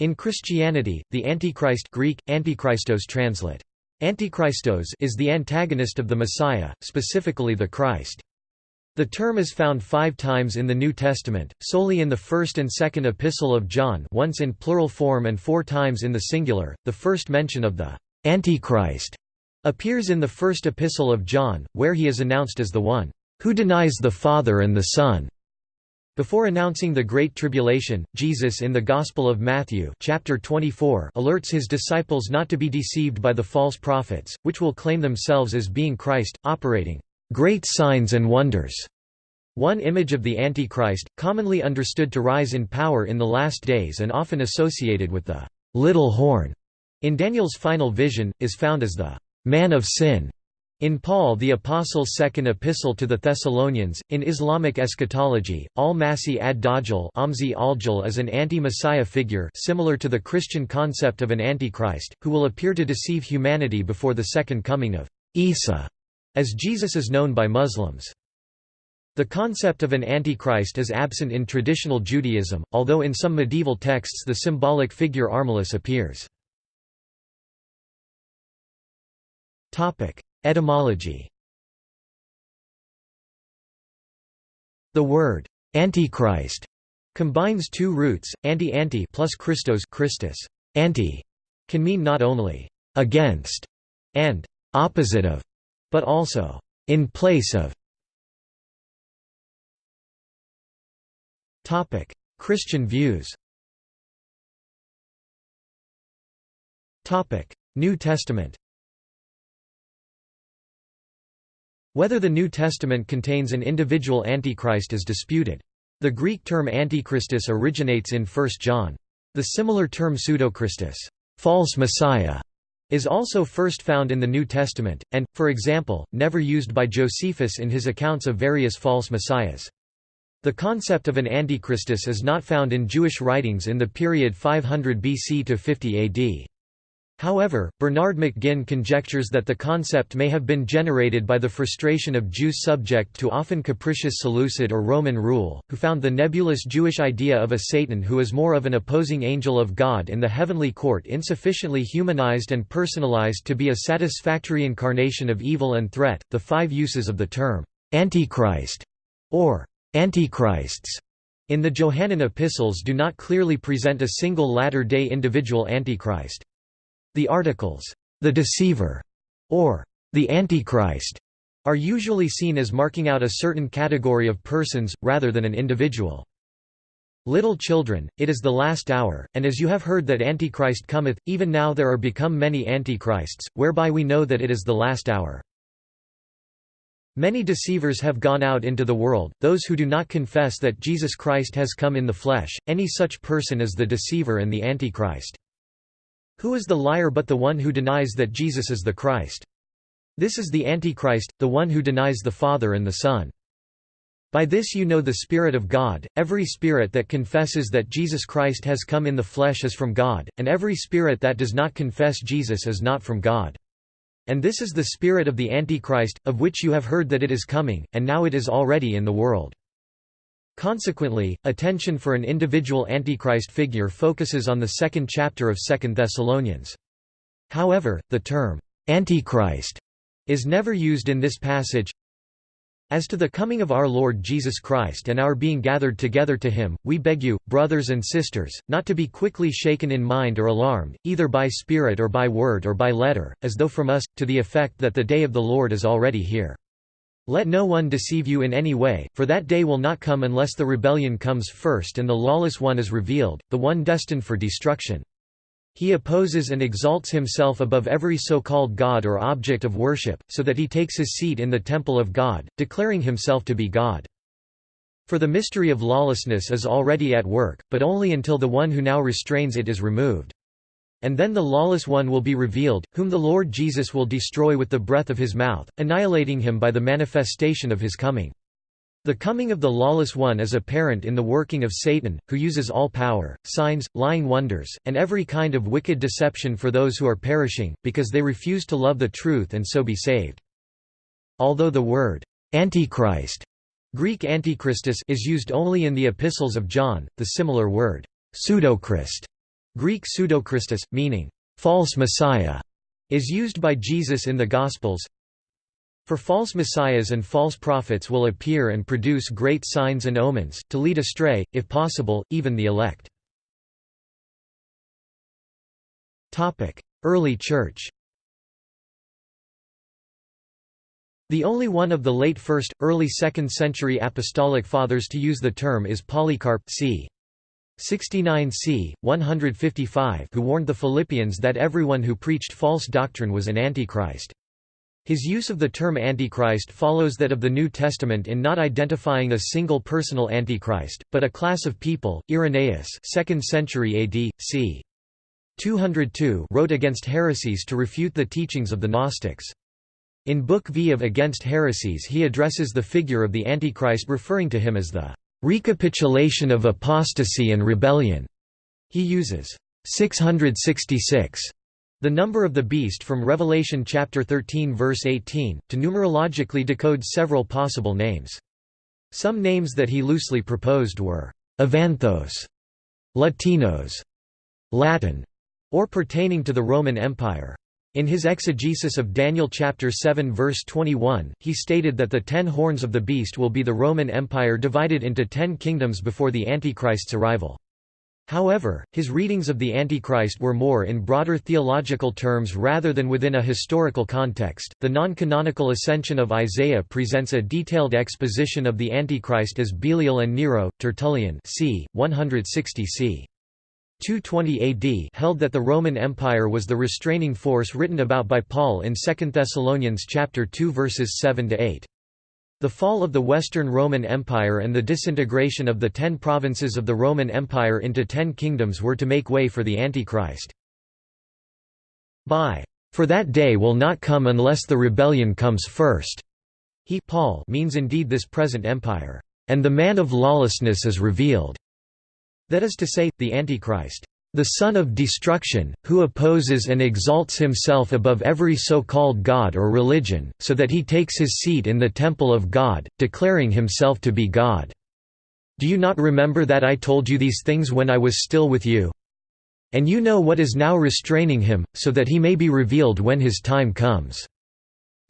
In Christianity, the Antichrist Greek, Antichristos translate. Antichristos is the antagonist of the Messiah, specifically the Christ. The term is found five times in the New Testament, solely in the first and second epistle of John once in plural form and four times in the singular. The first mention of the Antichrist appears in the first epistle of John, where he is announced as the one who denies the Father and the Son. Before announcing the Great Tribulation, Jesus in the Gospel of Matthew chapter 24 alerts his disciples not to be deceived by the false prophets, which will claim themselves as being Christ, operating great signs and wonders. One image of the Antichrist, commonly understood to rise in power in the last days and often associated with the little horn in Daniel's final vision, is found as the man of sin. In Paul the Apostle's second epistle to the Thessalonians, in Islamic eschatology, al-Masih ad-Dajjal al is an anti-Messiah figure similar to the Christian concept of an Antichrist, who will appear to deceive humanity before the second coming of Isa as Jesus is known by Muslims. The concept of an antichrist is absent in traditional Judaism, although in some medieval texts the symbolic figure Armilus appears. Etymology The word «antichrist» combines two roots, anti-anti plus Christos Christus. Anti can mean not only «against» and «opposite of», but also in place of. Christian views. New Testament. Whether the New Testament contains an individual Antichrist is disputed. The Greek term Antichristos originates in 1 John. The similar term pseudochristos false messiah", is also first found in the New Testament, and, for example, never used by Josephus in his accounts of various false messiahs. The concept of an antichristos is not found in Jewish writings in the period 500 BC to 50 AD. However, Bernard McGinn conjectures that the concept may have been generated by the frustration of Jews subject to often capricious Seleucid or Roman rule, who found the nebulous Jewish idea of a Satan who is more of an opposing angel of God in the heavenly court insufficiently humanized and personalized to be a satisfactory incarnation of evil and threat. The five uses of the term Antichrist or Antichrists in the Johannine epistles do not clearly present a single latter-day individual Antichrist. The articles, "'the deceiver' or "'the Antichrist' are usually seen as marking out a certain category of persons, rather than an individual. Little children, it is the last hour, and as you have heard that Antichrist cometh, even now there are become many Antichrists, whereby we know that it is the last hour. Many deceivers have gone out into the world, those who do not confess that Jesus Christ has come in the flesh, any such person is the deceiver and the Antichrist. Who is the liar but the one who denies that Jesus is the Christ? This is the Antichrist, the one who denies the Father and the Son. By this you know the Spirit of God, every spirit that confesses that Jesus Christ has come in the flesh is from God, and every spirit that does not confess Jesus is not from God. And this is the spirit of the Antichrist, of which you have heard that it is coming, and now it is already in the world. Consequently, attention for an individual Antichrist figure focuses on the second chapter of 2 Thessalonians. However, the term, Antichrist, is never used in this passage. As to the coming of our Lord Jesus Christ and our being gathered together to him, we beg you, brothers and sisters, not to be quickly shaken in mind or alarmed, either by spirit or by word or by letter, as though from us, to the effect that the day of the Lord is already here. Let no one deceive you in any way, for that day will not come unless the rebellion comes first and the lawless one is revealed, the one destined for destruction. He opposes and exalts himself above every so-called God or object of worship, so that he takes his seat in the temple of God, declaring himself to be God. For the mystery of lawlessness is already at work, but only until the one who now restrains it is removed. And then the lawless one will be revealed, whom the Lord Jesus will destroy with the breath of his mouth, annihilating him by the manifestation of his coming. The coming of the lawless one is apparent in the working of Satan, who uses all power, signs, lying wonders, and every kind of wicked deception for those who are perishing, because they refuse to love the truth and so be saved. Although the word, Antichrist Greek Antichristos is used only in the epistles of John, the similar word, pseudochrist Greek pseudochristos, meaning, false messiah, is used by Jesus in the Gospels. For false messiahs and false prophets will appear and produce great signs and omens, to lead astray, if possible, even the elect. Early Church The only one of the late 1st, early 2nd century apostolic fathers to use the term is Polycarp c. 69 c. 155 who warned the Philippians that everyone who preached false doctrine was an antichrist. His use of the term Antichrist follows that of the New Testament in not identifying a single personal Antichrist, but a class of people. Irenaeus 2nd century AD, c. 202 wrote against heresies to refute the teachings of the Gnostics. In Book V of Against Heresies he addresses the figure of the Antichrist referring to him as the recapitulation of apostasy and rebellion. He uses 666 the number of the beast from Revelation chapter 13 verse 18, to numerologically decode several possible names. Some names that he loosely proposed were Avanthos, Latinos, Latin, or pertaining to the Roman Empire. In his exegesis of Daniel chapter 7 verse 21, he stated that the ten horns of the beast will be the Roman Empire divided into ten kingdoms before the Antichrist's arrival. However, his readings of the Antichrist were more in broader theological terms rather than within a historical context. The non canonical Ascension of Isaiah presents a detailed exposition of the Antichrist as Belial and Nero, Tertullian c. 160 c. 220 AD held that the Roman Empire was the restraining force written about by Paul in 2 Thessalonians chapter 2 verses 7 to 8. The fall of the Western Roman Empire and the disintegration of the ten provinces of the Roman Empire into ten kingdoms were to make way for the Antichrist. By for that day will not come unless the rebellion comes first. He Paul means indeed this present empire, and the man of lawlessness is revealed. That is to say, the Antichrist, the son of destruction, who opposes and exalts himself above every so-called God or religion, so that he takes his seat in the temple of God, declaring himself to be God. Do you not remember that I told you these things when I was still with you? And you know what is now restraining him, so that he may be revealed when his time comes.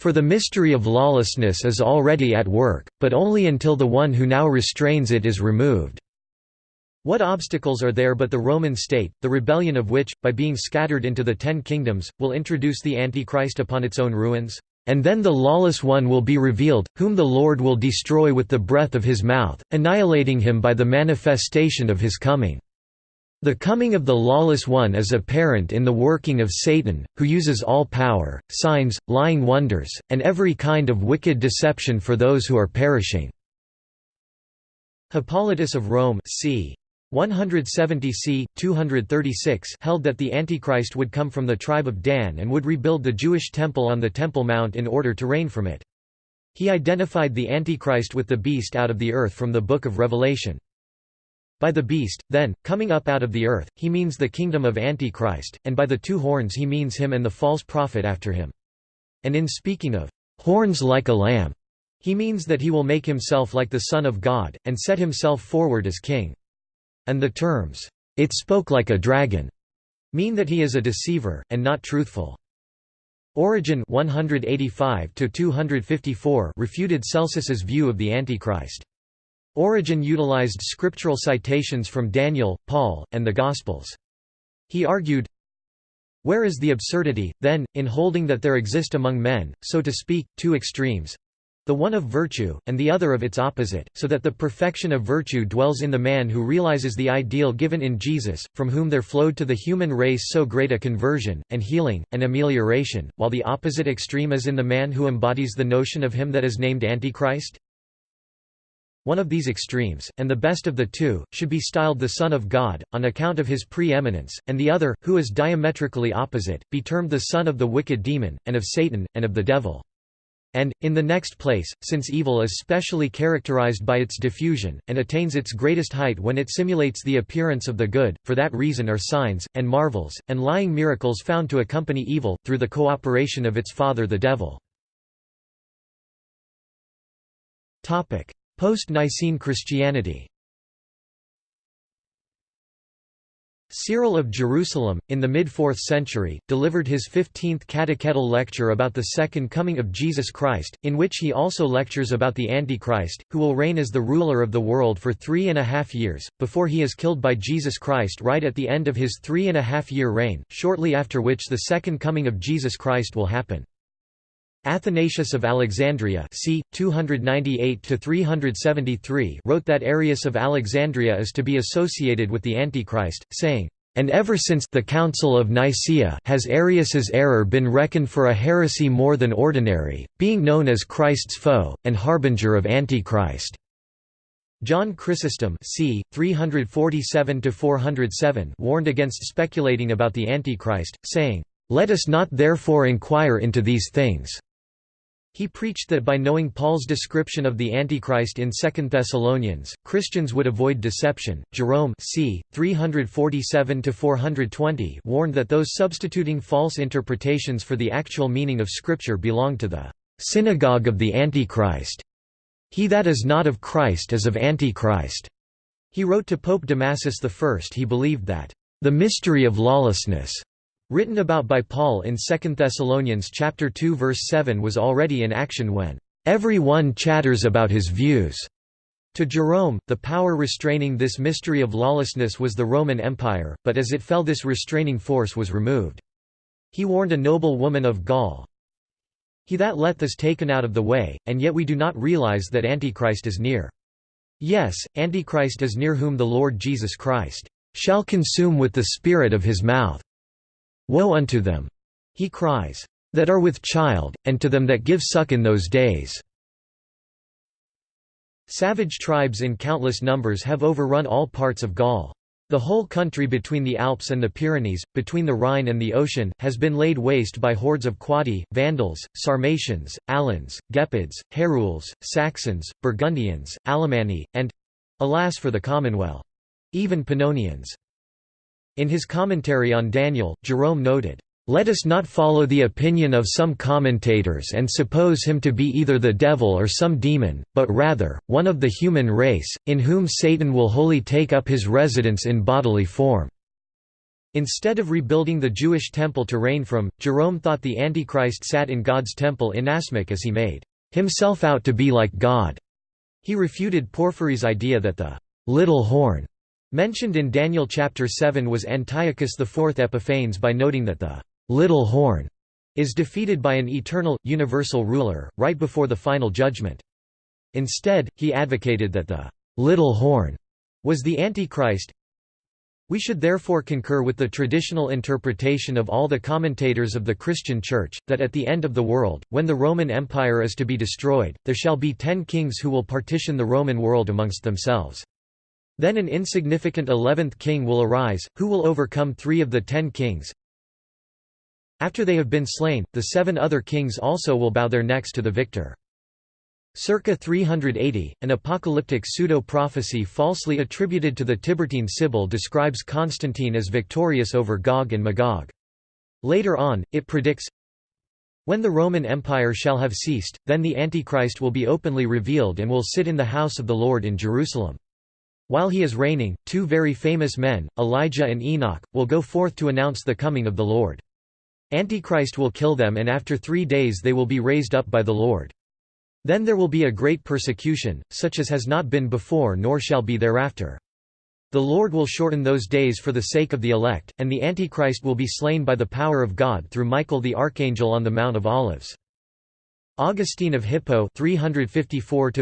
For the mystery of lawlessness is already at work, but only until the one who now restrains it is removed. What obstacles are there but the Roman state, the rebellion of which, by being scattered into the ten kingdoms, will introduce the Antichrist upon its own ruins? And then the lawless one will be revealed, whom the Lord will destroy with the breath of his mouth, annihilating him by the manifestation of his coming. The coming of the lawless one is apparent in the working of Satan, who uses all power, signs, lying wonders, and every kind of wicked deception for those who are perishing." Hippolytus of Rome c. 170 c. 236 held that the Antichrist would come from the tribe of Dan and would rebuild the Jewish temple on the Temple Mount in order to reign from it. He identified the Antichrist with the beast out of the earth from the Book of Revelation. By the beast, then, coming up out of the earth, he means the kingdom of Antichrist, and by the two horns he means him and the false prophet after him. And in speaking of horns like a lamb, he means that he will make himself like the Son of God, and set himself forward as king. And the terms, "'It spoke like a dragon' mean that he is a deceiver, and not truthful. Origen 185 refuted Celsus's view of the Antichrist. Origen utilized scriptural citations from Daniel, Paul, and the Gospels. He argued, Where is the absurdity, then, in holding that there exist among men, so to speak, two extremes, the one of virtue, and the other of its opposite, so that the perfection of virtue dwells in the man who realizes the ideal given in Jesus, from whom there flowed to the human race so great a conversion, and healing, and amelioration, while the opposite extreme is in the man who embodies the notion of him that is named Antichrist? One of these extremes, and the best of the two, should be styled the Son of God, on account of his pre-eminence, and the other, who is diametrically opposite, be termed the son of the wicked demon, and of Satan, and of the devil. And, in the next place, since evil is specially characterized by its diffusion, and attains its greatest height when it simulates the appearance of the good, for that reason are signs, and marvels, and lying miracles found to accompany evil, through the cooperation of its father the devil. Post-Nicene Christianity Cyril of Jerusalem, in the mid-4th century, delivered his 15th catechetical lecture about the Second Coming of Jesus Christ, in which he also lectures about the Antichrist, who will reign as the ruler of the world for three and a half years, before he is killed by Jesus Christ right at the end of his three and a half year reign, shortly after which the Second Coming of Jesus Christ will happen. Athanasius of Alexandria c. 298–373 wrote that Arius of Alexandria is to be associated with the Antichrist, saying, "...and ever since the Council of Nicaea has Arius's error been reckoned for a heresy more than ordinary, being known as Christ's foe, and harbinger of Antichrist." John Chrysostom c. 347–407 warned against speculating about the Antichrist, saying, "...let us not therefore inquire into these things." He preached that by knowing Paul's description of the Antichrist in 2 Thessalonians, Christians would avoid deception. Jerome c. 347–420 warned that those substituting false interpretations for the actual meaning of Scripture belong to the synagogue of the Antichrist. He that is not of Christ is of Antichrist. He wrote to Pope Damasus I he believed that the mystery of lawlessness written about by Paul in 2 Thessalonians chapter 2 verse 7 was already in action when every one chatters about his views. To Jerome, the power restraining this mystery of lawlessness was the Roman Empire, but as it fell this restraining force was removed. He warned a noble woman of Gaul, He that leth is taken out of the way, and yet we do not realize that Antichrist is near. Yes, Antichrist is near whom the Lord Jesus Christ shall consume with the spirit of his mouth. Woe unto them! He cries, that are with child, and to them that give suck in those days. Savage tribes in countless numbers have overrun all parts of Gaul. The whole country between the Alps and the Pyrenees, between the Rhine and the ocean, has been laid waste by hordes of Quadi, Vandals, Sarmatians, Alans, Gepids, Herules, Saxons, Burgundians, Alemanni, and—alas for the Commonwealth—even Pannonians. In his commentary on Daniel, Jerome noted, "...let us not follow the opinion of some commentators and suppose him to be either the devil or some demon, but rather, one of the human race, in whom Satan will wholly take up his residence in bodily form." Instead of rebuilding the Jewish temple to reign from, Jerome thought the Antichrist sat in God's temple inasmuch as he made himself out to be like God. He refuted Porphyry's idea that the little horn Mentioned in Daniel chapter 7 was Antiochus IV Epiphanes by noting that the little horn is defeated by an eternal, universal ruler, right before the final judgment. Instead, he advocated that the little horn was the Antichrist. We should therefore concur with the traditional interpretation of all the commentators of the Christian Church, that at the end of the world, when the Roman Empire is to be destroyed, there shall be ten kings who will partition the Roman world amongst themselves. Then an insignificant eleventh king will arise, who will overcome three of the ten kings. After they have been slain, the seven other kings also will bow their necks to the victor. Circa 380, an apocalyptic pseudo-prophecy falsely attributed to the Tiburtine Sibyl describes Constantine as victorious over Gog and Magog. Later on, it predicts, When the Roman Empire shall have ceased, then the Antichrist will be openly revealed and will sit in the house of the Lord in Jerusalem. While he is reigning, two very famous men, Elijah and Enoch, will go forth to announce the coming of the Lord. Antichrist will kill them and after three days they will be raised up by the Lord. Then there will be a great persecution, such as has not been before nor shall be thereafter. The Lord will shorten those days for the sake of the elect, and the Antichrist will be slain by the power of God through Michael the archangel on the Mount of Olives. Augustine of Hippo 354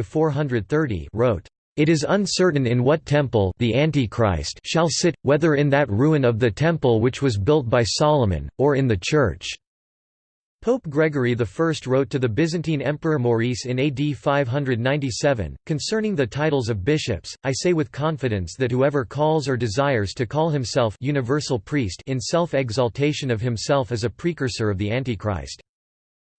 wrote, it is uncertain in what temple the Antichrist shall sit, whether in that ruin of the temple which was built by Solomon, or in the church." Pope Gregory I wrote to the Byzantine Emperor Maurice in AD 597, concerning the titles of bishops, I say with confidence that whoever calls or desires to call himself universal priest in self-exaltation of himself is a precursor of the Antichrist.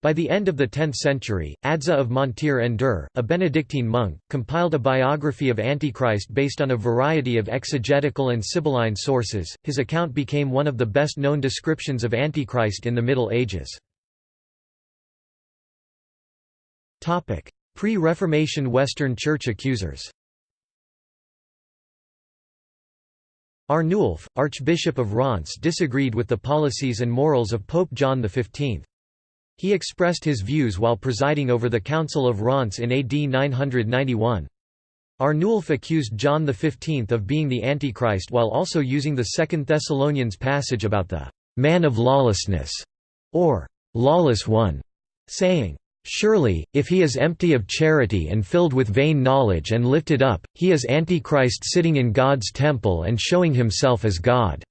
By the end of the 10th century, Adso of Montier en Der, a Benedictine monk, compiled a biography of Antichrist based on a variety of exegetical and Sibylline sources. His account became one of the best known descriptions of Antichrist in the Middle Ages. Pre-Reformation Western Church accusers Arnulf, Archbishop of Reims disagreed with the policies and morals of Pope John XV. He expressed his views while presiding over the Council of Reims in AD 991. Arnulf accused John XV of being the Antichrist while also using the Second Thessalonians passage about the «man of lawlessness» or «lawless one», saying, Surely, if he is empty of charity and filled with vain knowledge and lifted up, he is Antichrist sitting in God's temple and showing himself as God."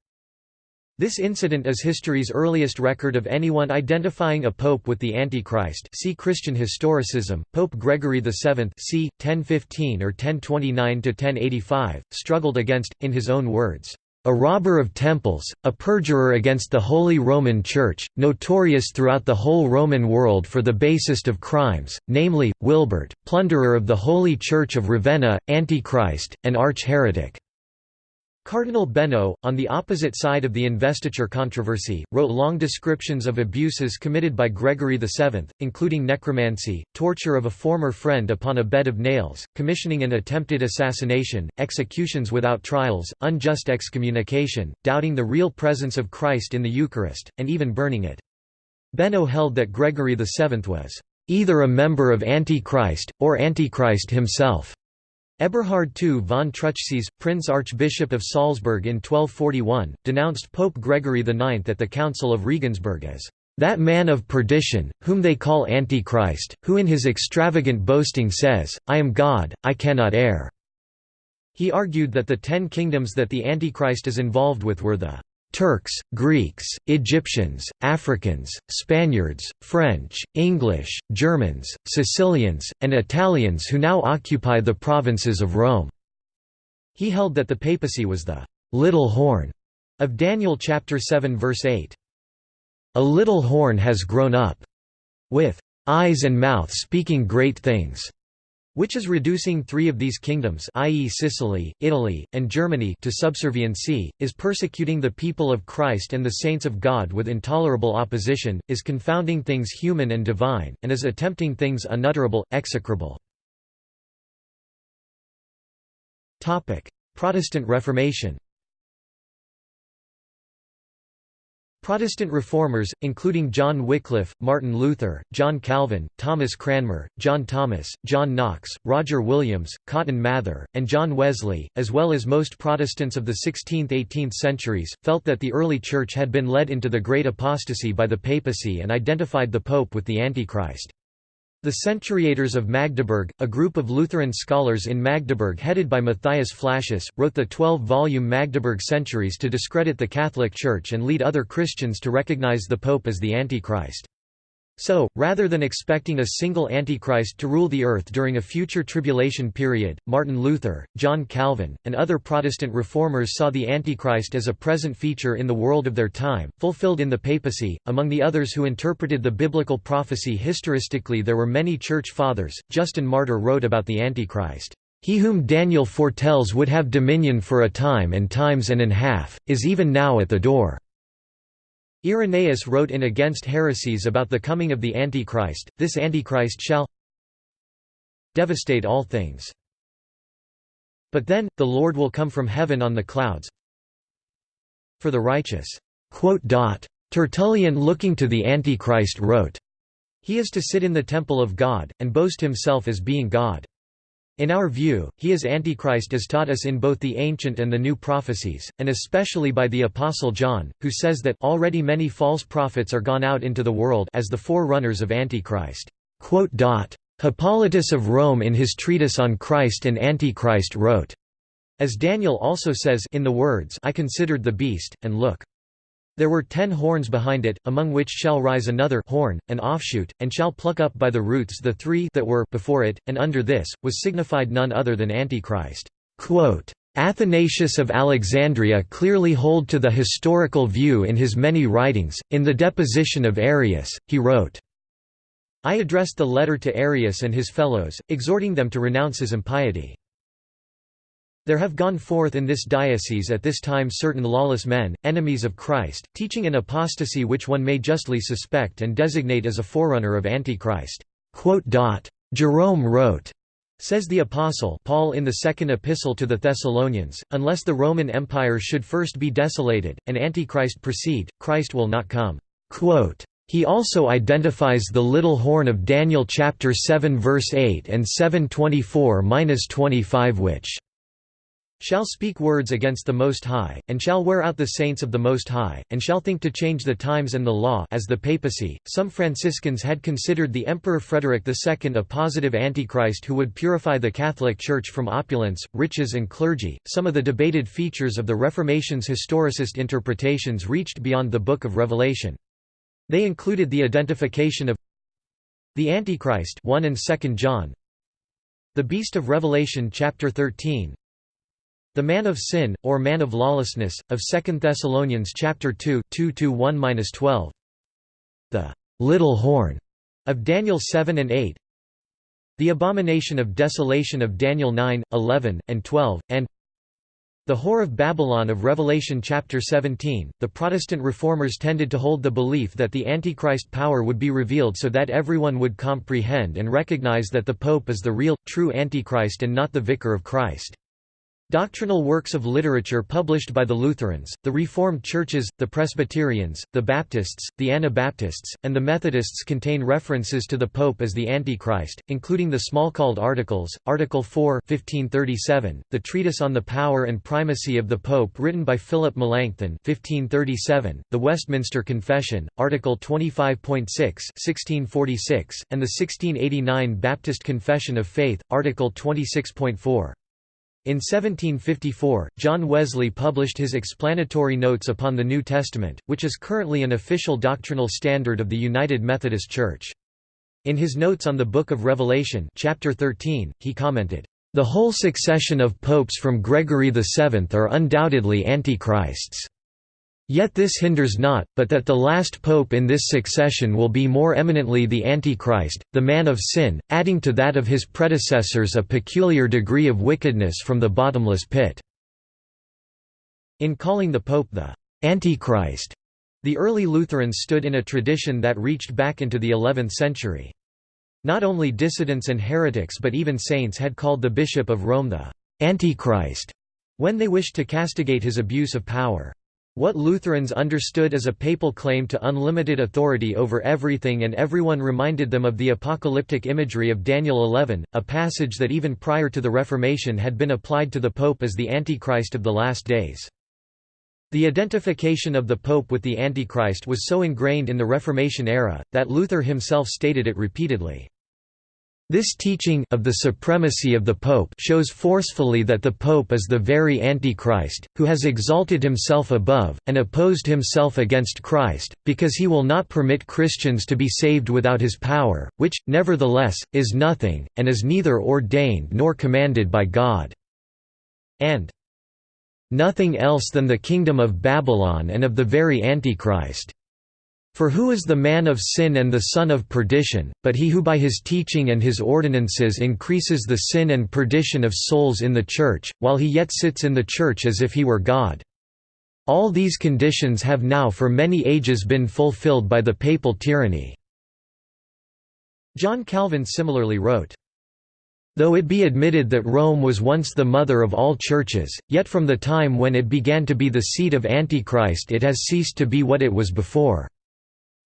This incident is history's earliest record of anyone identifying a pope with the Antichrist see Christian historicism. Pope Gregory VII c. 1015 or 1029–1085, struggled against, in his own words, a robber of temples, a perjurer against the Holy Roman Church, notorious throughout the whole Roman world for the basest of crimes, namely, Wibert, plunderer of the Holy Church of Ravenna, Antichrist, and arch-heretic. Cardinal Beno, on the opposite side of the investiture controversy, wrote long descriptions of abuses committed by Gregory VII, including necromancy, torture of a former friend upon a bed of nails, commissioning an attempted assassination, executions without trials, unjust excommunication, doubting the real presence of Christ in the Eucharist, and even burning it. Beno held that Gregory VII was either a member of Antichrist, or Antichrist himself. Eberhard II von Truchsess, Prince Archbishop of Salzburg in 1241, denounced Pope Gregory IX at the Council of Regensburg as that man of perdition, whom they call Antichrist, who in his extravagant boasting says, I am God, I cannot err." He argued that the ten kingdoms that the Antichrist is involved with were the Turks, Greeks, Egyptians, Africans, Spaniards, French, English, Germans, Sicilians, and Italians who now occupy the provinces of Rome." He held that the papacy was the «little horn» of Daniel chapter 7 verse 8. A little horn has grown up, with eyes and mouth speaking great things which is reducing three of these kingdoms i.e. Sicily, Italy, and Germany to subserviency, is persecuting the people of Christ and the saints of God with intolerable opposition, is confounding things human and divine, and is attempting things unutterable, execrable. Protestant Reformation Protestant reformers, including John Wycliffe, Martin Luther, John Calvin, Thomas Cranmer, John Thomas, John Knox, Roger Williams, Cotton Mather, and John Wesley, as well as most Protestants of the 16th–18th centuries, felt that the early Church had been led into the great apostasy by the papacy and identified the Pope with the Antichrist. The Centuriators of Magdeburg, a group of Lutheran scholars in Magdeburg headed by Matthias Flacius, wrote the 12-volume Magdeburg Centuries to discredit the Catholic Church and lead other Christians to recognize the Pope as the Antichrist. So, rather than expecting a single Antichrist to rule the earth during a future tribulation period, Martin Luther, John Calvin, and other Protestant reformers saw the Antichrist as a present feature in the world of their time, fulfilled in the papacy. Among the others who interpreted the biblical prophecy historistically there were many church fathers. Justin Martyr wrote about the Antichrist. He whom Daniel foretells would have dominion for a time and times and an half, is even now at the door. Irenaeus wrote in Against Heresies about the coming of the Antichrist, this Antichrist shall devastate all things. But then, the Lord will come from heaven on the clouds for the righteous." Tertullian looking to the Antichrist wrote, He is to sit in the temple of God, and boast himself as being God. In our view, he is Antichrist as taught us in both the ancient and the new prophecies, and especially by the Apostle John, who says that already many false prophets are gone out into the world as the forerunners of Antichrist. Hippolytus of Rome in his treatise on Christ and Antichrist wrote, as Daniel also says in the words I considered the beast, and look, there were ten horns behind it, among which shall rise another horn, an offshoot, and shall pluck up by the roots the three that were before it, and under this, was signified none other than Antichrist. Athanasius of Alexandria clearly hold to the historical view in his many writings. In the deposition of Arius, he wrote, I addressed the letter to Arius and his fellows, exhorting them to renounce his impiety. There have gone forth in this diocese at this time certain lawless men, enemies of Christ, teaching an apostasy which one may justly suspect and designate as a forerunner of Antichrist." Jerome wrote, Says the Apostle Paul in the second epistle to the Thessalonians, unless the Roman Empire should first be desolated, and Antichrist proceed, Christ will not come. Quote, he also identifies the little horn of Daniel chapter 7 verse 8 and 7:24-25 which shall speak words against the Most High, and shall wear out the saints of the Most High, and shall think to change the times and the law as the papacy. Some Franciscans had considered the Emperor Frederick II a positive antichrist who would purify the Catholic Church from opulence, riches and clergy. Some of the debated features of the Reformation's historicist interpretations reached beyond the Book of Revelation. They included the identification of the Antichrist 1 and 2 John, the beast of Revelation chapter 13, the man of sin, or man of lawlessness, of 2 Thessalonians chapter 2 2-1-12. The little horn of Daniel 7 and 8. The abomination of desolation of Daniel 9, 11, and 12, and the Whore of Babylon of Revelation chapter 17. The Protestant reformers tended to hold the belief that the Antichrist power would be revealed so that everyone would comprehend and recognize that the Pope is the real, true Antichrist and not the Vicar of Christ. Doctrinal works of literature published by the Lutherans, the Reformed Churches, the Presbyterians, the Baptists, the Anabaptists, and the Methodists contain references to the Pope as the Antichrist, including the Smalcald Articles, Article 4 1537, the Treatise on the Power and Primacy of the Pope written by Philip Melanchthon 1537, the Westminster Confession, Article 25.6 1646, and the 1689 Baptist Confession of Faith, Article 26.4. In 1754, John Wesley published his explanatory notes upon the New Testament, which is currently an official doctrinal standard of the United Methodist Church. In his notes on the Book of Revelation chapter 13, he commented, "...the whole succession of popes from Gregory VII are undoubtedly antichrists." Yet this hinders not, but that the last pope in this succession will be more eminently the Antichrist, the man of sin, adding to that of his predecessors a peculiar degree of wickedness from the bottomless pit." In calling the pope the «Antichrist», the early Lutherans stood in a tradition that reached back into the 11th century. Not only dissidents and heretics but even saints had called the Bishop of Rome the «Antichrist» when they wished to castigate his abuse of power. What Lutherans understood as a papal claim to unlimited authority over everything and everyone reminded them of the apocalyptic imagery of Daniel 11, a passage that even prior to the Reformation had been applied to the Pope as the Antichrist of the last days. The identification of the Pope with the Antichrist was so ingrained in the Reformation era, that Luther himself stated it repeatedly. This teaching of the supremacy of the Pope shows forcefully that the Pope is the very Antichrist, who has exalted himself above, and opposed himself against Christ, because he will not permit Christians to be saved without his power, which, nevertheless, is nothing, and is neither ordained nor commanded by God." and "...nothing else than the kingdom of Babylon and of the very Antichrist." For who is the man of sin and the son of perdition, but he who by his teaching and his ordinances increases the sin and perdition of souls in the Church, while he yet sits in the Church as if he were God? All these conditions have now for many ages been fulfilled by the papal tyranny." John Calvin similarly wrote, Though it be admitted that Rome was once the mother of all churches, yet from the time when it began to be the seat of Antichrist it has ceased to be what it was before.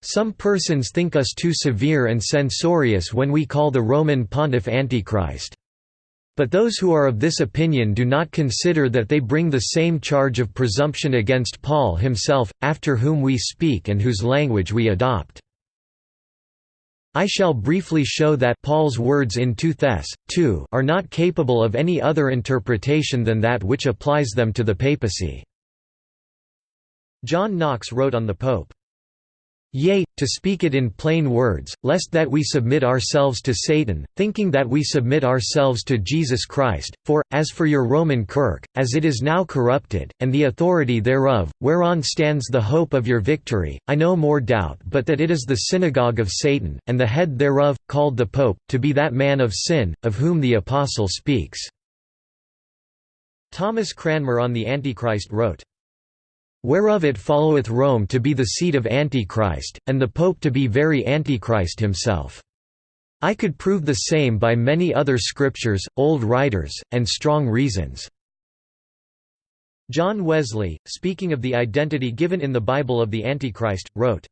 Some persons think us too severe and censorious when we call the Roman pontiff Antichrist. But those who are of this opinion do not consider that they bring the same charge of presumption against Paul himself, after whom we speak and whose language we adopt. I shall briefly show that Paul's words in 2 Thess. 2 are not capable of any other interpretation than that which applies them to the papacy." John Knox wrote on the Pope, Yea, to speak it in plain words, lest that we submit ourselves to Satan, thinking that we submit ourselves to Jesus Christ, for, as for your Roman Kirk, as it is now corrupted, and the authority thereof, whereon stands the hope of your victory, I no more doubt but that it is the synagogue of Satan, and the head thereof, called the Pope, to be that man of sin, of whom the Apostle speaks." Thomas Cranmer on the Antichrist wrote, Whereof it followeth Rome to be the seat of Antichrist, and the Pope to be very Antichrist himself. I could prove the same by many other scriptures, old writers, and strong reasons." John Wesley, speaking of the identity given in the Bible of the Antichrist, wrote,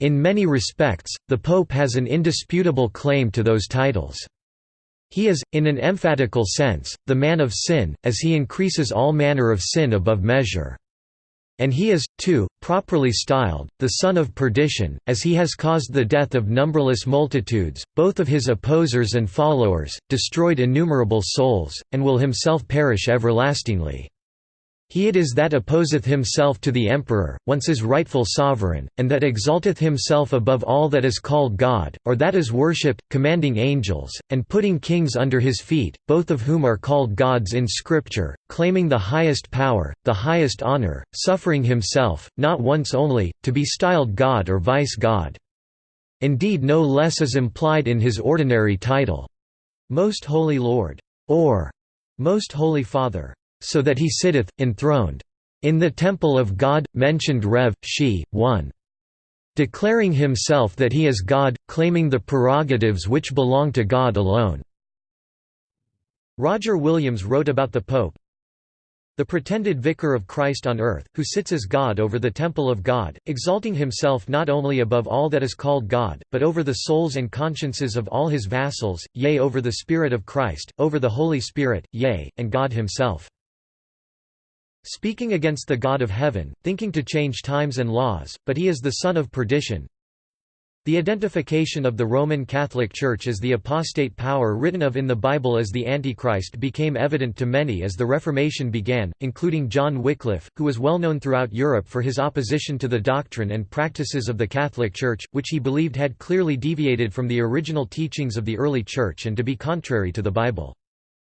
In many respects, the Pope has an indisputable claim to those titles. He is, in an emphatical sense, the man of sin, as he increases all manner of sin above measure. And he is, too, properly styled, the son of perdition, as he has caused the death of numberless multitudes, both of his opposers and followers, destroyed innumerable souls, and will himself perish everlastingly. He it is that opposeth himself to the emperor, once his rightful sovereign, and that exalteth himself above all that is called God, or that is worshipped, commanding angels, and putting kings under his feet, both of whom are called gods in Scripture, claiming the highest power, the highest honor, suffering himself, not once only, to be styled God or vice-God. Indeed no less is implied in his ordinary title, Most Holy Lord, or Most Holy Father so that he sitteth, enthroned, in the temple of God, mentioned Rev. She, 1. Declaring himself that he is God, claiming the prerogatives which belong to God alone. Roger Williams wrote about the Pope, the pretended vicar of Christ on earth, who sits as God over the temple of God, exalting himself not only above all that is called God, but over the souls and consciences of all his vassals, yea over the Spirit of Christ, over the Holy Spirit, yea, and God himself. Speaking against the God of heaven, thinking to change times and laws, but he is the son of perdition. The identification of the Roman Catholic Church as the apostate power written of in the Bible as the Antichrist became evident to many as the Reformation began, including John Wycliffe, who was well known throughout Europe for his opposition to the doctrine and practices of the Catholic Church, which he believed had clearly deviated from the original teachings of the early Church and to be contrary to the Bible.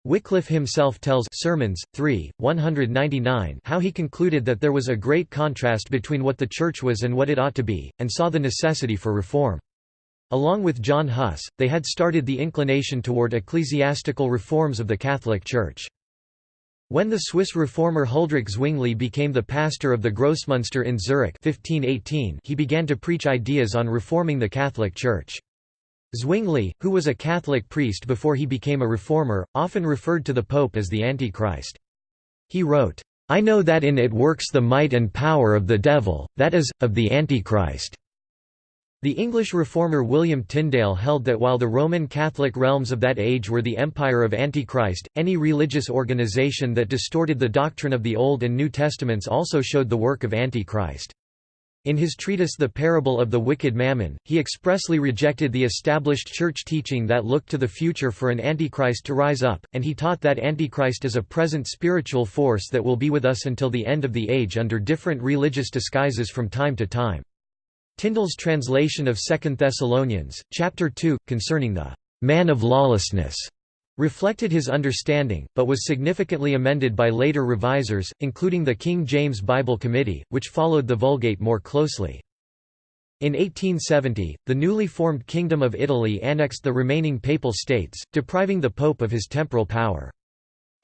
Wycliffe himself tells Sermons, 3, 199 how he concluded that there was a great contrast between what the Church was and what it ought to be, and saw the necessity for reform. Along with John Huss, they had started the inclination toward ecclesiastical reforms of the Catholic Church. When the Swiss reformer Huldrych Zwingli became the pastor of the Grossmünster in Zurich 1518, he began to preach ideas on reforming the Catholic Church. Zwingli, who was a Catholic priest before he became a reformer, often referred to the Pope as the Antichrist. He wrote, I know that in it works the might and power of the devil, that is, of the Antichrist. The English reformer William Tyndale held that while the Roman Catholic realms of that age were the empire of Antichrist, any religious organization that distorted the doctrine of the Old and New Testaments also showed the work of Antichrist. In his treatise The Parable of the Wicked Mammon, he expressly rejected the established church teaching that looked to the future for an Antichrist to rise up, and he taught that Antichrist is a present spiritual force that will be with us until the end of the age under different religious disguises from time to time. Tyndale's translation of 2 Thessalonians, chapter 2, concerning the man of lawlessness, reflected his understanding, but was significantly amended by later revisers, including the King James Bible Committee, which followed the Vulgate more closely. In 1870, the newly formed Kingdom of Italy annexed the remaining papal states, depriving the Pope of his temporal power.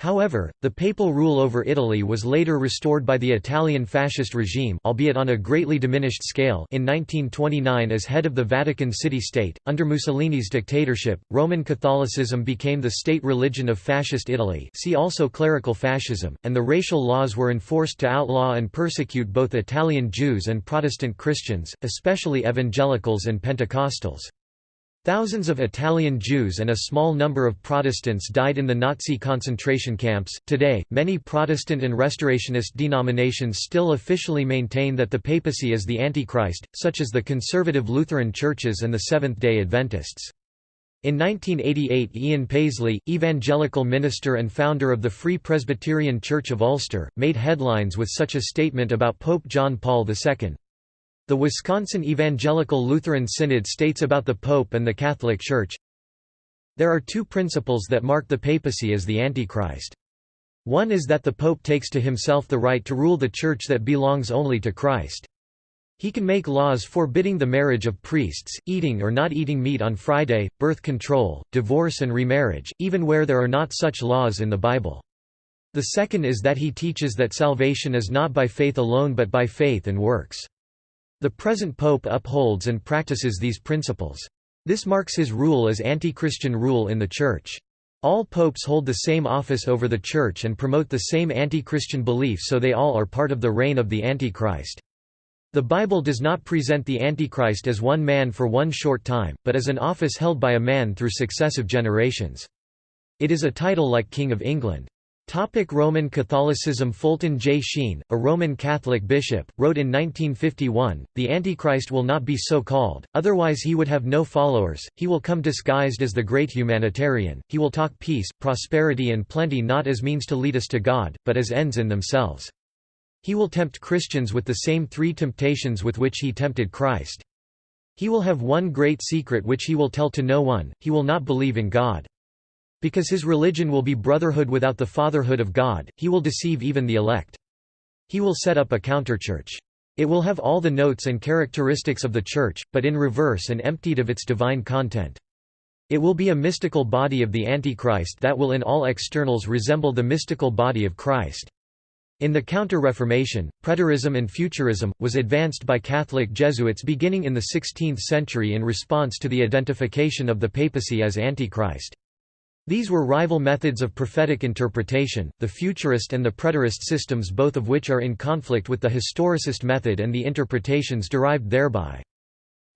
However, the papal rule over Italy was later restored by the Italian fascist regime albeit on a greatly diminished scale in 1929 as head of the Vatican City-State. Under Mussolini's dictatorship, Roman Catholicism became the state religion of fascist Italy see also clerical fascism, and the racial laws were enforced to outlaw and persecute both Italian Jews and Protestant Christians, especially evangelicals and Pentecostals. Thousands of Italian Jews and a small number of Protestants died in the Nazi concentration camps. Today, many Protestant and Restorationist denominations still officially maintain that the papacy is the Antichrist, such as the conservative Lutheran churches and the Seventh day Adventists. In 1988 Ian Paisley, evangelical minister and founder of the Free Presbyterian Church of Ulster, made headlines with such a statement about Pope John Paul II. The Wisconsin Evangelical Lutheran Synod states about the Pope and the Catholic Church, There are two principles that mark the papacy as the Antichrist. One is that the Pope takes to himself the right to rule the Church that belongs only to Christ. He can make laws forbidding the marriage of priests, eating or not eating meat on Friday, birth control, divorce and remarriage, even where there are not such laws in the Bible. The second is that he teaches that salvation is not by faith alone but by faith and works. The present pope upholds and practices these principles. This marks his rule as anti-Christian rule in the Church. All popes hold the same office over the Church and promote the same anti-Christian belief so they all are part of the reign of the Antichrist. The Bible does not present the Antichrist as one man for one short time, but as an office held by a man through successive generations. It is a title like King of England. Topic Roman Catholicism Fulton J. Sheen, a Roman Catholic bishop, wrote in 1951, The Antichrist will not be so called, otherwise he would have no followers, he will come disguised as the great humanitarian, he will talk peace, prosperity and plenty not as means to lead us to God, but as ends in themselves. He will tempt Christians with the same three temptations with which he tempted Christ. He will have one great secret which he will tell to no one, he will not believe in God. Because his religion will be brotherhood without the fatherhood of God, he will deceive even the elect. He will set up a counterchurch. It will have all the notes and characteristics of the Church, but in reverse and emptied of its divine content. It will be a mystical body of the Antichrist that will in all externals resemble the mystical body of Christ. In the Counter-Reformation, preterism and futurism, was advanced by Catholic Jesuits beginning in the 16th century in response to the identification of the papacy as Antichrist. These were rival methods of prophetic interpretation, the futurist and the preterist systems both of which are in conflict with the historicist method and the interpretations derived thereby.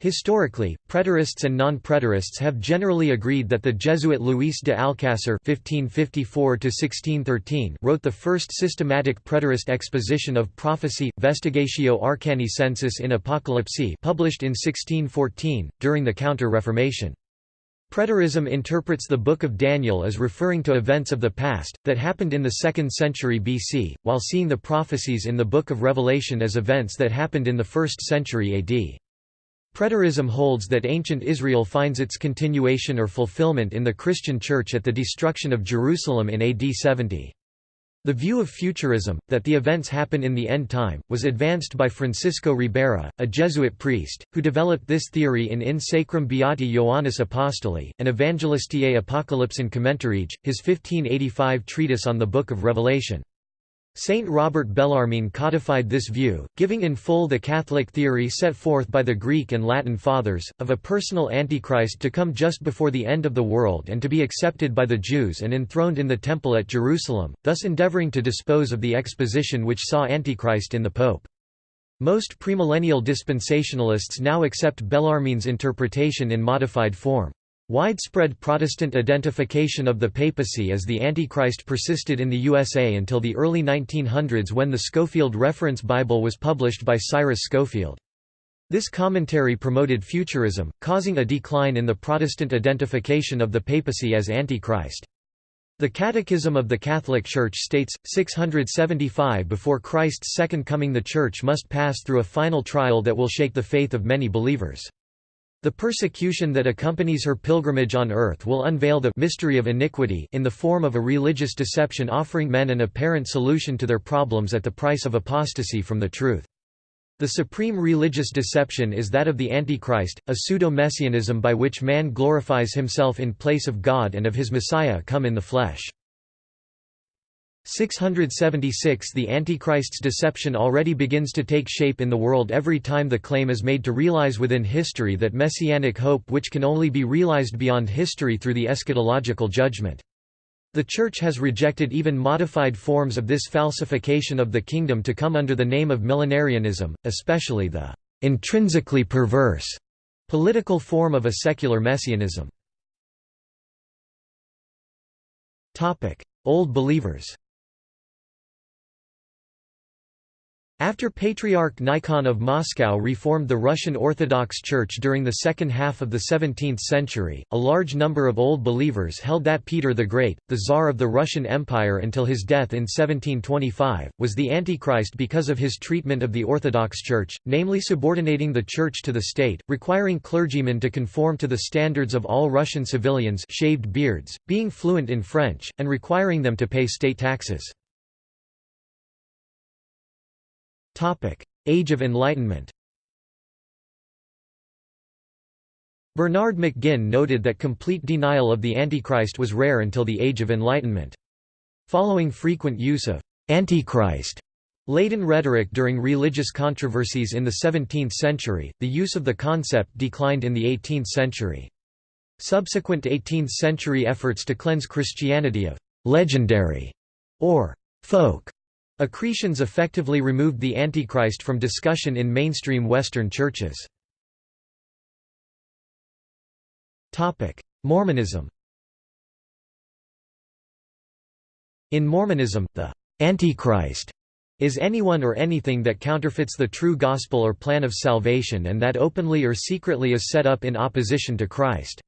Historically, preterists and non-preterists have generally agreed that the Jesuit Luis de Alcácer (1554–1613) wrote the first systematic preterist exposition of prophecy, Vestigatio Arcani Sensus in Apocalypse, published in 1614 during the Counter-Reformation. Preterism interprets the Book of Daniel as referring to events of the past, that happened in the 2nd century BC, while seeing the prophecies in the Book of Revelation as events that happened in the 1st century AD. Preterism holds that ancient Israel finds its continuation or fulfillment in the Christian Church at the destruction of Jerusalem in AD 70. The view of futurism, that the events happen in the end time, was advanced by Francisco Ribera, a Jesuit priest, who developed this theory in In Sacram Beati Ioannis Apostoli, an Evangelistiae Apocalypsin Commentarige, his 1585 treatise on the Book of Revelation. Saint Robert Bellarmine codified this view, giving in full the Catholic theory set forth by the Greek and Latin Fathers, of a personal Antichrist to come just before the end of the world and to be accepted by the Jews and enthroned in the Temple at Jerusalem, thus endeavoring to dispose of the exposition which saw Antichrist in the Pope. Most premillennial dispensationalists now accept Bellarmine's interpretation in modified form. Widespread Protestant identification of the papacy as the Antichrist persisted in the USA until the early 1900s when the Scofield Reference Bible was published by Cyrus Scofield. This commentary promoted futurism, causing a decline in the Protestant identification of the papacy as Antichrist. The Catechism of the Catholic Church states, 675 before Christ's second coming the Church must pass through a final trial that will shake the faith of many believers. The persecution that accompanies her pilgrimage on earth will unveil the mystery of iniquity in the form of a religious deception offering men an apparent solution to their problems at the price of apostasy from the truth. The supreme religious deception is that of the Antichrist, a pseudo-messianism by which man glorifies himself in place of God and of his Messiah come in the flesh. 676 The Antichrist's deception already begins to take shape in the world every time the claim is made to realize within history that messianic hope which can only be realized beyond history through the eschatological judgment. The Church has rejected even modified forms of this falsification of the kingdom to come under the name of millenarianism, especially the intrinsically perverse political form of a secular messianism. Old believers After Patriarch Nikon of Moscow reformed the Russian Orthodox Church during the second half of the 17th century, a large number of Old Believers held that Peter the Great, the Tsar of the Russian Empire until his death in 1725, was the Antichrist because of his treatment of the Orthodox Church, namely subordinating the Church to the state, requiring clergymen to conform to the standards of all Russian civilians shaved beards, being fluent in French, and requiring them to pay state taxes. Age of Enlightenment Bernard McGinn noted that complete denial of the Antichrist was rare until the Age of Enlightenment. Following frequent use of «Antichrist» laden rhetoric during religious controversies in the 17th century, the use of the concept declined in the 18th century. Subsequent 18th-century efforts to cleanse Christianity of «legendary» or «folk» accretions effectively removed the Antichrist from discussion in mainstream Western churches. Mormonism In Mormonism, the «Antichrist» is anyone or anything that counterfeits the true gospel or plan of salvation and that openly or secretly is set up in opposition to Christ.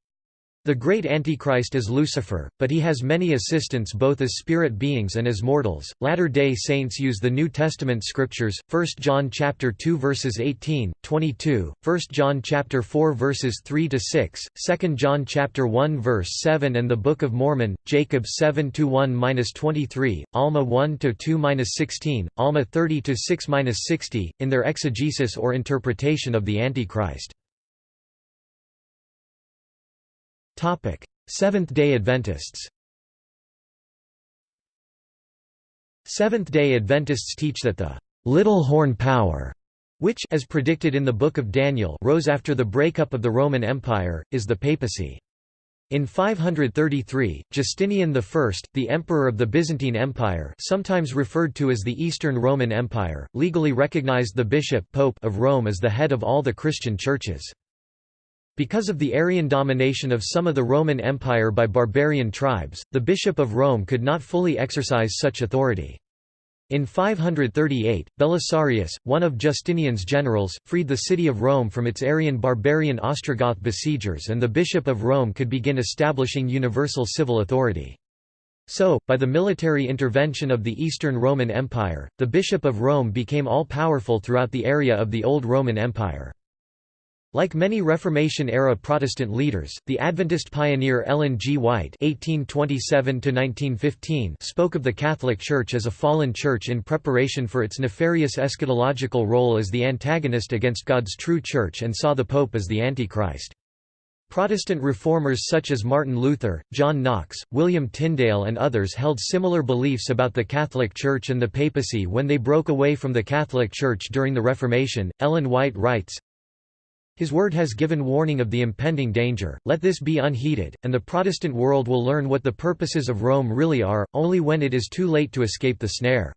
The great Antichrist is Lucifer, but he has many assistants both as spirit beings and as mortals. Latter-day Saints use the New Testament scriptures: 1 John chapter 2 verses 18, 22, 1 John chapter 4 verses 3 to 6, 2 John chapter 1 verse 7 and the Book of Mormon, Jacob 7 to 1-23, Alma 1 to 2-16, Alma 30 to 6-60 in their exegesis or interpretation of the Antichrist. Seventh-day Adventists Seventh-day Adventists teach that the «little horn power» which as predicted in the Book of Daniel rose after the breakup of the Roman Empire, is the papacy. In 533, Justinian I, the emperor of the Byzantine Empire sometimes referred to as the Eastern Roman Empire, legally recognized the bishop pope of Rome as the head of all the Christian churches. Because of the Arian domination of some of the Roman Empire by barbarian tribes, the Bishop of Rome could not fully exercise such authority. In 538, Belisarius, one of Justinian's generals, freed the city of Rome from its Arian barbarian Ostrogoth besiegers and the Bishop of Rome could begin establishing universal civil authority. So, by the military intervention of the Eastern Roman Empire, the Bishop of Rome became all-powerful throughout the area of the Old Roman Empire. Like many Reformation-era Protestant leaders, the Adventist pioneer Ellen G. White (1827–1915) spoke of the Catholic Church as a fallen church in preparation for its nefarious eschatological role as the antagonist against God's true Church, and saw the Pope as the Antichrist. Protestant reformers such as Martin Luther, John Knox, William Tyndale and others held similar beliefs about the Catholic Church and the papacy when they broke away from the Catholic Church during the Reformation. Ellen White writes, his word has given warning of the impending danger, let this be unheeded, and the Protestant world will learn what the purposes of Rome really are, only when it is too late to escape the snare.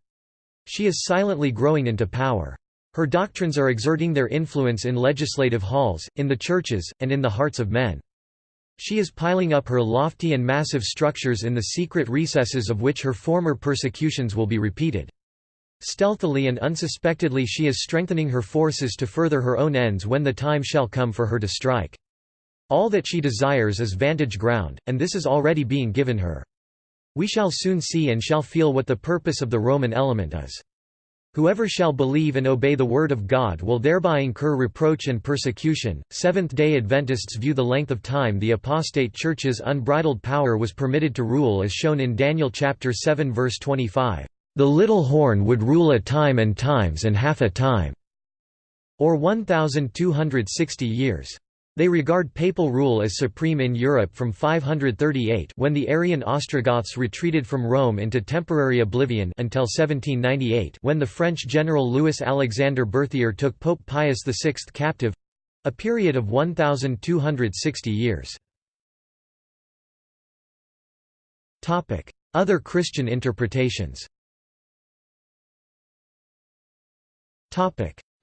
She is silently growing into power. Her doctrines are exerting their influence in legislative halls, in the churches, and in the hearts of men. She is piling up her lofty and massive structures in the secret recesses of which her former persecutions will be repeated. Stealthily and unsuspectedly she is strengthening her forces to further her own ends when the time shall come for her to strike. All that she desires is vantage ground, and this is already being given her. We shall soon see and shall feel what the purpose of the Roman element is. Whoever shall believe and obey the word of God will thereby incur reproach and persecution. Seventh day Adventists view the length of time the apostate church's unbridled power was permitted to rule as shown in Daniel chapter 7 verse 25. The little horn would rule a time and times and half a time, or 1,260 years. They regard papal rule as supreme in Europe from 538 when the Arian Ostrogoths retreated from Rome into temporary oblivion until 1798 when the French general Louis-Alexandre Berthier took Pope Pius VI captive—a period of 1,260 years. Other Christian interpretations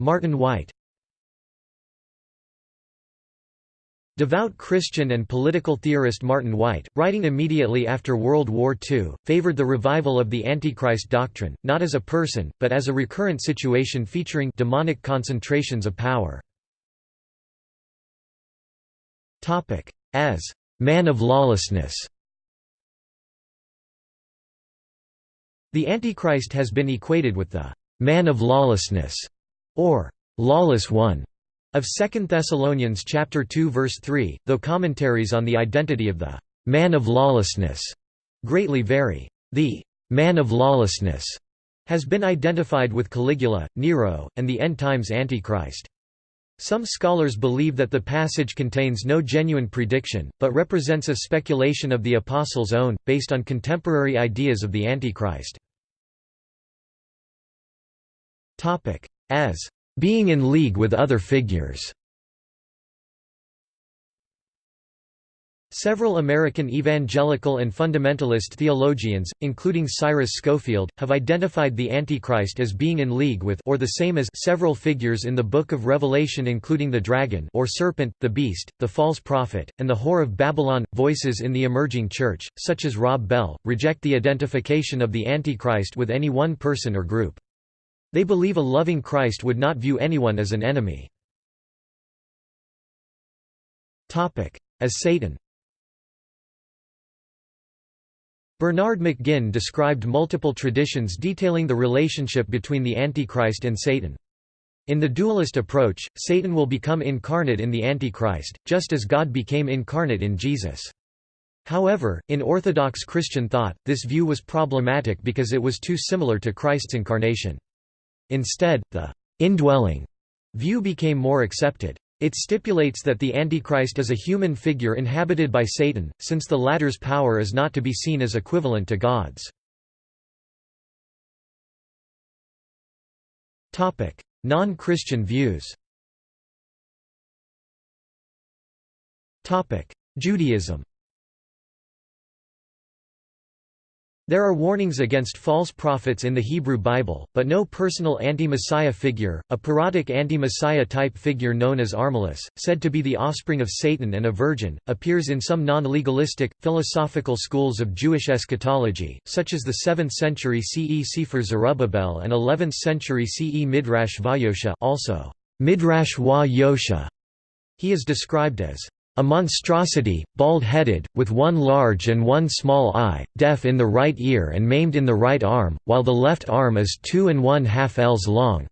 Martin Wight Devout Christian and political theorist Martin Wight, writing immediately after World War II, favored the revival of the Antichrist doctrine, not as a person, but as a recurrent situation featuring demonic concentrations of power. As «man of lawlessness» The Antichrist has been equated with the man of lawlessness, or lawless one, of 2 Thessalonians chapter 2 verse 3, though commentaries on the identity of the man of lawlessness greatly vary. The man of lawlessness has been identified with Caligula, Nero, and the end times Antichrist. Some scholars believe that the passage contains no genuine prediction, but represents a speculation of the Apostles' own, based on contemporary ideas of the Antichrist. As being in league with other figures Several American evangelical and fundamentalist theologians, including Cyrus Scofield, have identified the Antichrist as being in league with or the same as several figures in the Book of Revelation including the dragon or serpent, the beast, the false prophet, and the whore of Babylon. Voices in the emerging church, such as Rob Bell, reject the identification of the Antichrist with any one person or group. They believe a loving Christ would not view anyone as an enemy. As Satan Bernard McGinn described multiple traditions detailing the relationship between the Antichrist and Satan. In the dualist approach, Satan will become incarnate in the Antichrist, just as God became incarnate in Jesus. However, in Orthodox Christian thought, this view was problematic because it was too similar to Christ's incarnation. Instead, the indwelling view became more accepted. It stipulates that the Antichrist is a human figure inhabited by Satan, since the latter's power is not to be seen as equivalent to God's. Non-Christian views Judaism There are warnings against false prophets in the Hebrew Bible, but no personal anti-Messiah figure, a parodic anti-Messiah type figure known as Armilus, said to be the offspring of Satan and a virgin, appears in some non-legalistic, philosophical schools of Jewish eschatology, such as the 7th century CE Sefer Zerubbabel and 11th century CE Midrash Vayosha also Midrash wa Yosha. He is described as a monstrosity, bald-headed, with one large and one small eye, deaf in the right ear and maimed in the right arm, while the left arm is two and one half ells long.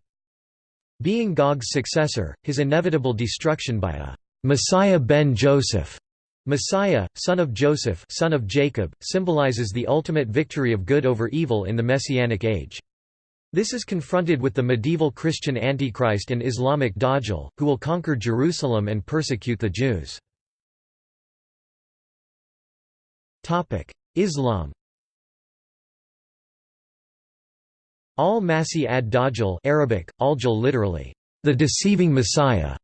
Being Gog's successor, his inevitable destruction by a Messiah ben Joseph Messiah, son of Joseph son of Jacob, symbolizes the ultimate victory of good over evil in the Messianic age. This is confronted with the medieval Christian Antichrist and Islamic Dajjal, who will conquer Jerusalem and persecute the Jews. Islam Al-Masih ad-Dajjal Arabic, al-Jal literally, the deceiving Messiah,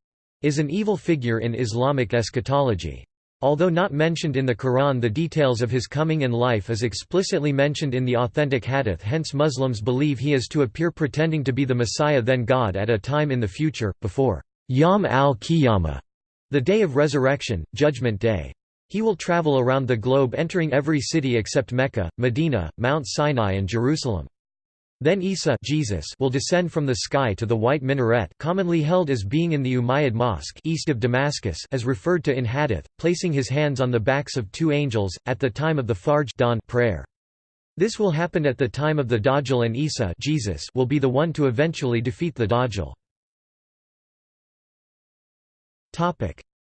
is an evil figure in Islamic eschatology. Although not mentioned in the Quran the details of his coming and life is explicitly mentioned in the authentic hadith hence Muslims believe he is to appear pretending to be the Messiah then God at a time in the future, before Yom al-Qiyamah, the day of resurrection, judgment day. He will travel around the globe entering every city except Mecca, Medina, Mount Sinai and Jerusalem. Then Isa Jesus will descend from the sky to the white minaret commonly held as being in the Umayyad Mosque east of Damascus as referred to in Hadith, placing his hands on the backs of two angels, at the time of the Fajr dawn prayer. This will happen at the time of the Dajjal and Isa Jesus will be the one to eventually defeat the Dajjal.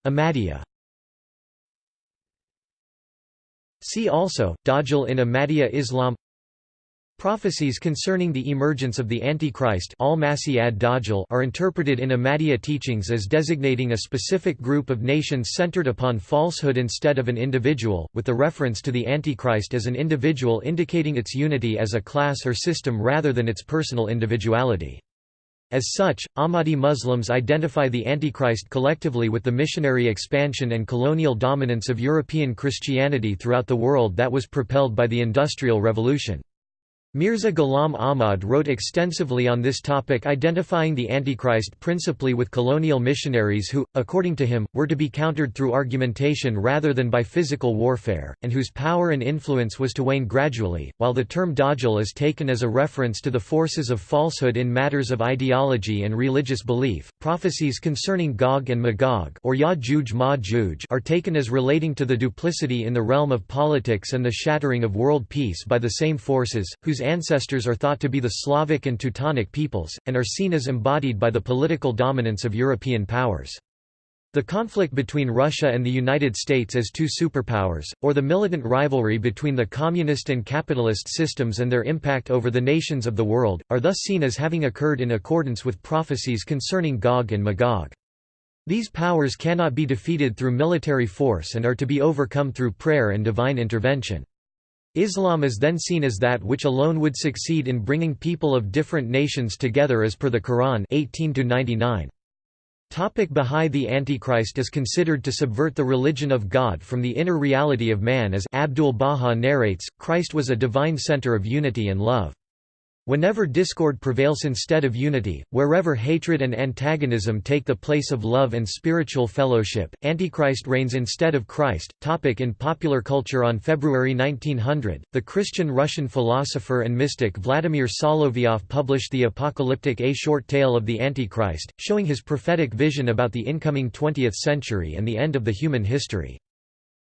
Ahmadiyya See also, Dajjal in Ahmadiyya Islam Prophecies concerning the emergence of the Antichrist are interpreted in Ahmadiyya teachings as designating a specific group of nations centered upon falsehood instead of an individual, with the reference to the Antichrist as an individual indicating its unity as a class or system rather than its personal individuality. As such, Ahmadi Muslims identify the Antichrist collectively with the missionary expansion and colonial dominance of European Christianity throughout the world that was propelled by the Industrial Revolution. Mirza Ghulam Ahmad wrote extensively on this topic identifying the Antichrist principally with colonial missionaries who, according to him, were to be countered through argumentation rather than by physical warfare, and whose power and influence was to wane gradually, while the term Dajjal is taken as a reference to the forces of falsehood in matters of ideology and religious belief. Prophecies concerning Gog and Magog or Ya'juj Ma'juj are taken as relating to the duplicity in the realm of politics and the shattering of world peace by the same forces, whose ancestors are thought to be the Slavic and Teutonic peoples, and are seen as embodied by the political dominance of European powers. The conflict between Russia and the United States as two superpowers, or the militant rivalry between the communist and capitalist systems and their impact over the nations of the world, are thus seen as having occurred in accordance with prophecies concerning Gog and Magog. These powers cannot be defeated through military force and are to be overcome through prayer and divine intervention. Islam is then seen as that which alone would succeed in bringing people of different nations together as per the Quran 18 -99. Topic Bahá'í The Antichrist is considered to subvert the religion of God from the inner reality of man as Abdul-Baha narrates, Christ was a divine center of unity and love. Whenever discord prevails instead of unity, wherever hatred and antagonism take the place of love and spiritual fellowship, Antichrist reigns instead of Christ. Topic in popular culture On February 1900, the Christian Russian philosopher and mystic Vladimir Solovyov published The Apocalyptic A Short Tale of the Antichrist, showing his prophetic vision about the incoming 20th century and the end of the human history.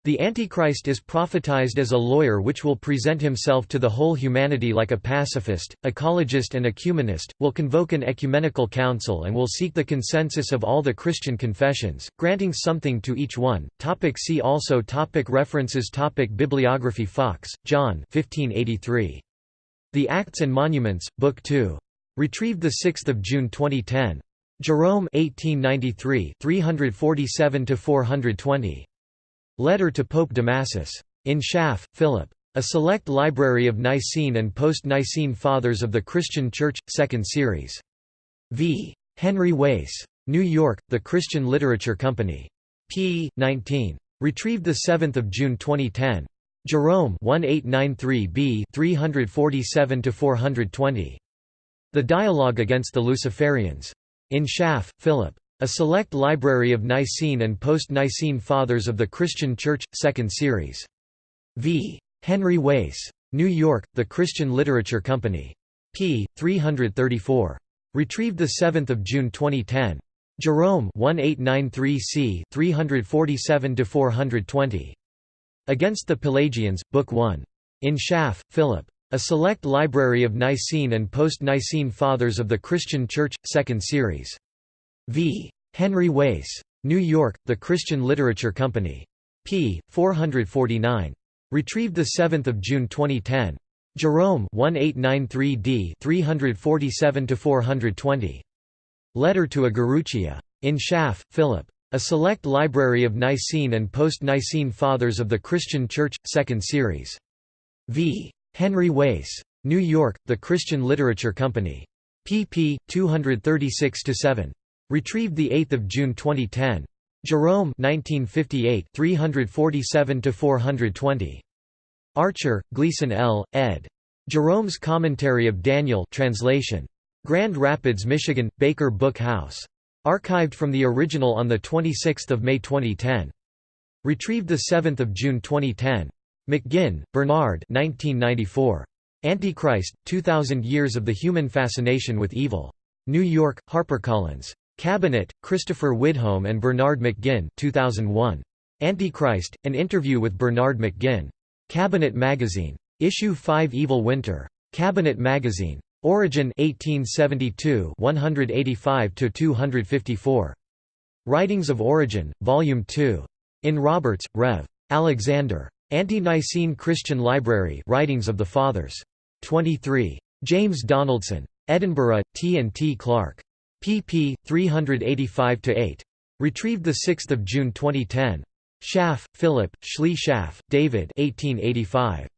The Antichrist is prophetized as a lawyer which will present himself to the whole humanity like a pacifist, ecologist and ecumenist, will convoke an ecumenical council and will seek the consensus of all the Christian confessions, granting something to each one. Topic see also topic References topic Bibliography Fox, John 1583. The Acts and Monuments, Book 2. Retrieved 6 June 2010. Jerome 1893 347–420. Letter to Pope Damasus. In Schaff, Philip. A Select Library of Nicene and Post-Nicene Fathers of the Christian Church, 2nd Series. V. Henry Wace. New York, The Christian Literature Company. p. 19. Retrieved 7 June 2010. Jerome 1893b 347–420. The Dialogue Against the Luciferians. In Schaff, Philip. A Select Library of Nicene and Post-Nicene Fathers of the Christian Church, 2nd Series. V. Henry Wace. New York, The Christian Literature Company. p. 334. Retrieved 7 June 2010. Jerome 1893c 347–420. Against the Pelagians, Book 1. In Schaff, Philip. A Select Library of Nicene and Post-Nicene Fathers of the Christian Church, 2nd Series. V. Henry Wace. New York, The Christian Literature Company. p. 449. Retrieved 7 June 2010. Jerome 1893d 347–420. Letter to a. In Schaff, Philip. A Select Library of Nicene and Post-Nicene Fathers of the Christian Church, 2nd Series. V. Henry Wace. New York, The Christian Literature Company. pp. 236–7. Retrieved 8 June 2010. Jerome 1958 347–420. Archer, Gleason L., ed. Jerome's Commentary of Daniel translation. Grand Rapids, Michigan, Baker Book House. Archived from the original on 26 May 2010. Retrieved 7 June 2010. McGinn, Bernard 1994. Antichrist, 2000 Years of the Human Fascination with Evil. New York, HarperCollins. Cabinet, Christopher Widholm and Bernard McGinn 2001. Antichrist, an interview with Bernard McGinn. Cabinet Magazine. Issue 5 Evil Winter. Cabinet Magazine. Origen 1872 185–254. Writings of Origen, Volume 2. In Roberts, Rev. Alexander. Ante-Nicene Christian Library Writings of the Fathers. 23. James Donaldson. Edinburgh, T. and T. Clark pp. 385–8. Retrieved 6 June 2010. Schaff, Philip, Schley Schaff, David 1885.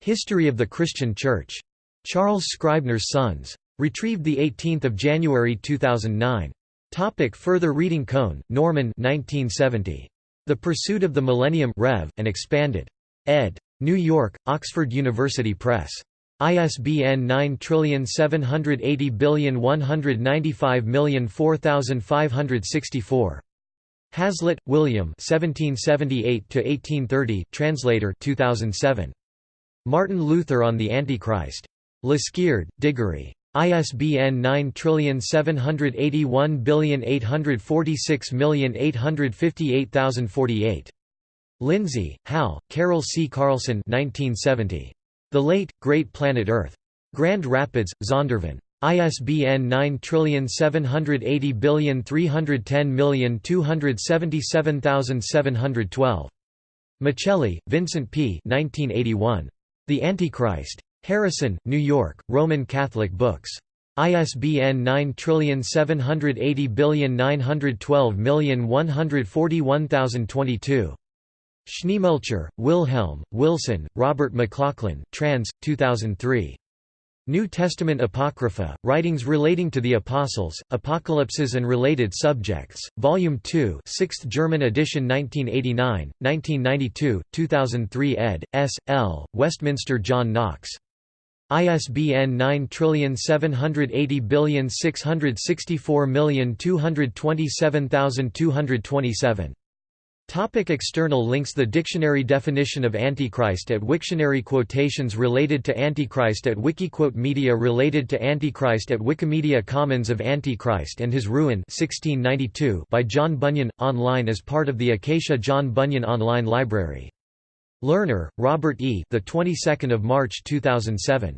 History of the Christian Church. Charles Scribner's Sons. Retrieved 18 January 2009. Topic further reading Cohn, Norman 1970. The Pursuit of the Millennium Rev. and Expanded. ed. New York, Oxford University Press. ISBN 9780195004564. Hazlitt, William 1778 translator 2007. Martin Luther on the Antichrist. Lesgeard, Diggory. ISBN 9781846858048. Lindsey, Hal, Carol C. Carlson 1970. The Late, Great Planet Earth. Grand Rapids, Zondervan. ISBN 9780310277712. Miceli, Vincent P. 1981. The Antichrist. Harrison, New York, Roman Catholic Books. ISBN 9780912141022. Schneemelcher, Wilhelm, Wilson, Robert McLachlan trans. 2003. New Testament Apocrypha, Writings Relating to the Apostles, Apocalypses and Related Subjects, Volume 2 6th German edition 1989, 1992, 2003 ed., S. L., Westminster John Knox. ISBN 9780664227227. Topic external links The dictionary definition of Antichrist at Wiktionary Quotations related to Antichrist at Wikiquote Media related to Antichrist at Wikimedia Commons of Antichrist and His Ruin 1692 by John Bunyan, online as part of the Acacia John Bunyan Online Library. Lerner, Robert E. The 22nd of March 2007.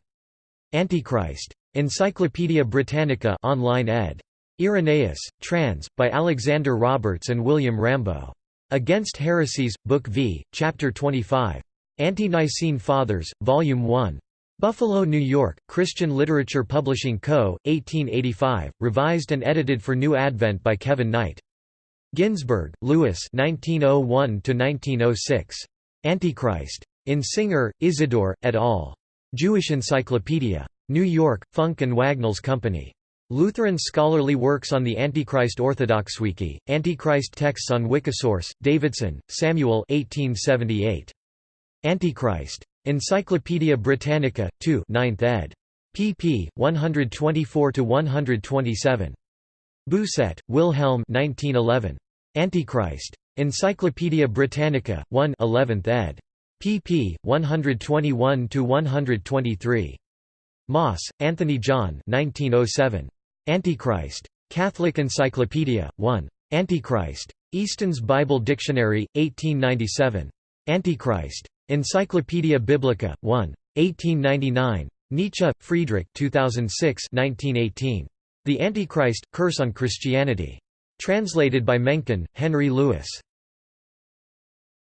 Antichrist. Encyclopædia Britannica online ed. Irenaeus, trans. by Alexander Roberts and William Rambaut. Against Heresies, Book V, Chapter 25. Ante-Nicene Fathers, Volume 1. Buffalo, New York, Christian Literature Publishing Co., 1885, revised and edited for New Advent by Kevin Knight. Ginzberg, Louis 1901–1906. Antichrist. In Singer, Isidore, et al. Jewish Encyclopedia. New York, Funk and Wagnalls Company. Lutheran scholarly works on the Antichrist Orthodoxwiki, Antichrist texts on Wikisource, Davidson, Samuel 1878. Antichrist. Encyclopædia Britannica, 2 9th ed. pp. 124–127. Bousset, Wilhelm 1911. Antichrist. Encyclopædia Britannica, 1 11th ed. pp. 121–123. Maas, Anthony John 1907. Antichrist. Catholic Encyclopedia, 1. Antichrist. Easton's Bible Dictionary, 1897. Antichrist. Encyclopedia Biblica, 1. 1899. Nietzsche, Friedrich 2006 1918. The Antichrist, Curse on Christianity. Translated by Mencken, Henry Louis.